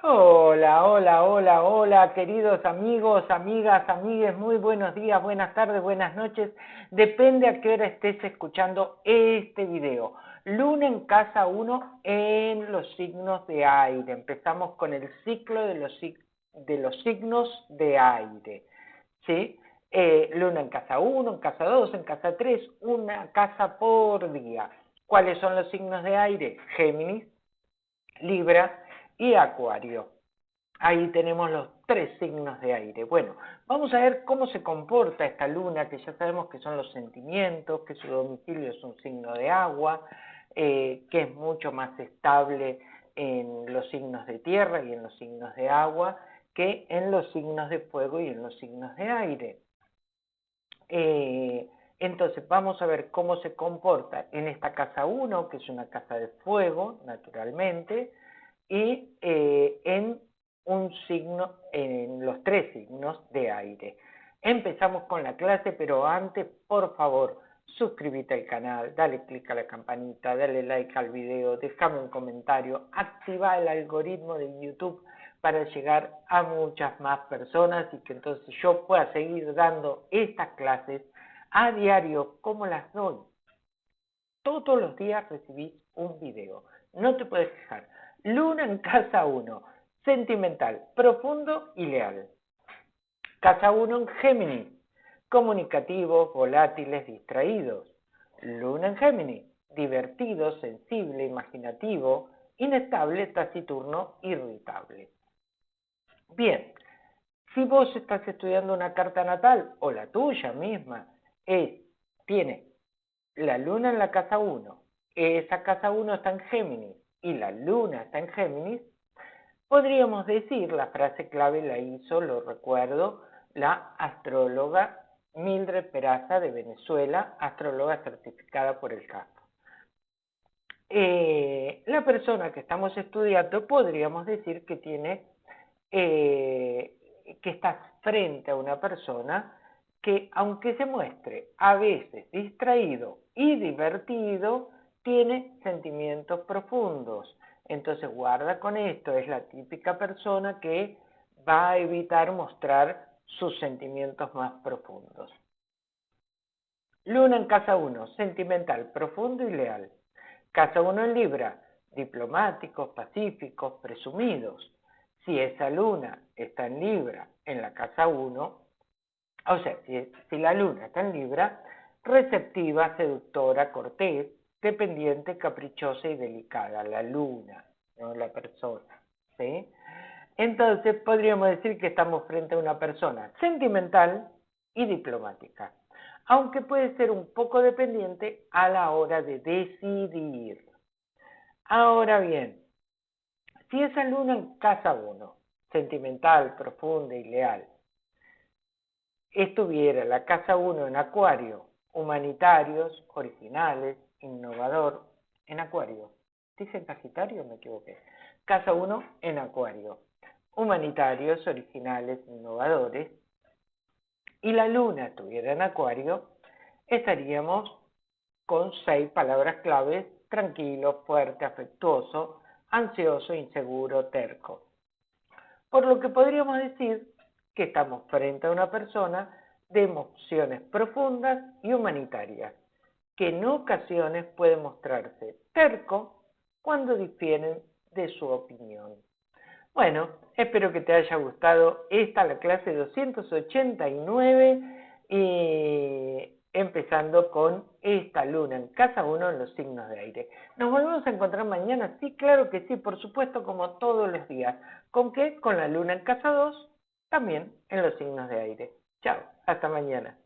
Hola, hola, hola, hola, queridos amigos, amigas, amigues, muy buenos días, buenas tardes, buenas noches. Depende a qué hora estés escuchando este video. Luna en casa 1 en los signos de aire. Empezamos con el ciclo de los, signos de aire. ¿Sí? Eh, luna en casa 1, en casa 2, en casa 3, una casa por día. ¿Cuáles son los signos de aire? Géminis, Libra, y Acuario. Ahí tenemos los tres signos de aire. Bueno, vamos a ver cómo se comporta esta luna, que ya sabemos que son los sentimientos, que su domicilio es un signo de agua, eh, que es mucho más estable en los signos de tierra y en los signos de agua que en los signos de fuego y en los signos de aire. Eh, entonces vamos a ver cómo se comporta en esta casa 1, que es una casa de fuego, naturalmente, y eh, en un signo, en los tres signos de aire. Empezamos con la clase, pero antes, por favor, suscríbete al canal, dale click a la campanita, dale like al video, déjame un comentario, activa el algoritmo de YouTube para llegar a muchas más personas y que entonces yo pueda seguir dando estas clases a diario como las doy. Todos los días recibís un video. No te puedes quejar. Luna en casa 1, sentimental, profundo y leal. Casa 1 en Géminis, comunicativos, volátiles, distraídos. Luna en Géminis, divertido, sensible, imaginativo, inestable, taciturno, irritable. Bien, si vos estás estudiando una carta natal o la tuya misma es, tiene la luna en la casa 1, esa casa 1 está en Géminis, y la luna está en Géminis, podríamos decir, la frase clave la hizo, lo recuerdo, la astróloga Mildred Peraza de Venezuela, astróloga certificada por el CAF. Eh, la persona que estamos estudiando podríamos decir que tiene, eh, que está frente a una persona que aunque se muestre a veces distraído y divertido, tiene sentimientos profundos. Entonces guarda con esto, es la típica persona que va a evitar mostrar sus sentimientos más profundos. Luna en casa 1, sentimental, profundo y leal. Casa 1 en Libra, diplomáticos, pacíficos, presumidos. Si esa luna está en Libra en la casa 1, o sea, si, si la luna está en Libra, receptiva, seductora, cortés, dependiente, caprichosa y delicada, la luna, no la persona. ¿sí? Entonces podríamos decir que estamos frente a una persona sentimental y diplomática, aunque puede ser un poco dependiente a la hora de decidir. Ahora bien, si esa luna en casa 1, sentimental, profunda y leal, estuviera la casa 1 en acuario, humanitarios, originales, innovador en Acuario. ¿Dice Sagitario me equivoqué? Casa 1 en Acuario. Humanitarios, originales, innovadores. Y la luna estuviera en Acuario, estaríamos con seis palabras claves, tranquilo, fuerte, afectuoso, ansioso, inseguro, terco. Por lo que podríamos decir que estamos frente a una persona de emociones profundas y humanitarias que en ocasiones puede mostrarse terco cuando difieren de su opinión. Bueno, espero que te haya gustado esta la clase 289 y empezando con esta luna en casa 1 en los signos de aire. Nos volvemos a encontrar mañana, sí, claro que sí, por supuesto, como todos los días. ¿Con qué? Con la luna en casa 2, también en los signos de aire. Chao, hasta mañana.